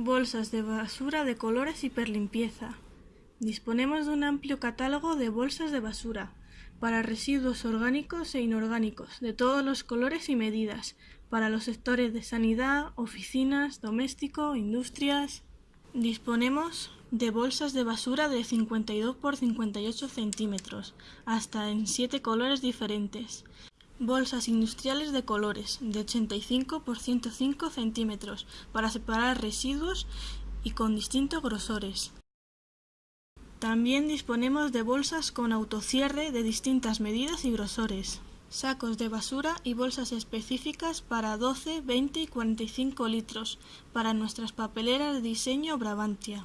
Bolsas de basura de colores hiperlimpieza. Disponemos de un amplio catálogo de bolsas de basura para residuos orgánicos e inorgánicos de todos los colores y medidas para los sectores de sanidad, oficinas, doméstico, industrias. Disponemos de bolsas de basura de 52 por 58 centímetros, hasta en 7 colores diferentes. Bolsas industriales de colores, de 85 por 105 centímetros, para separar residuos y con distintos grosores. También disponemos de bolsas con autocierre de distintas medidas y grosores. Sacos de basura y bolsas específicas para 12, 20 y 45 litros para nuestras papeleras de diseño Brabantia.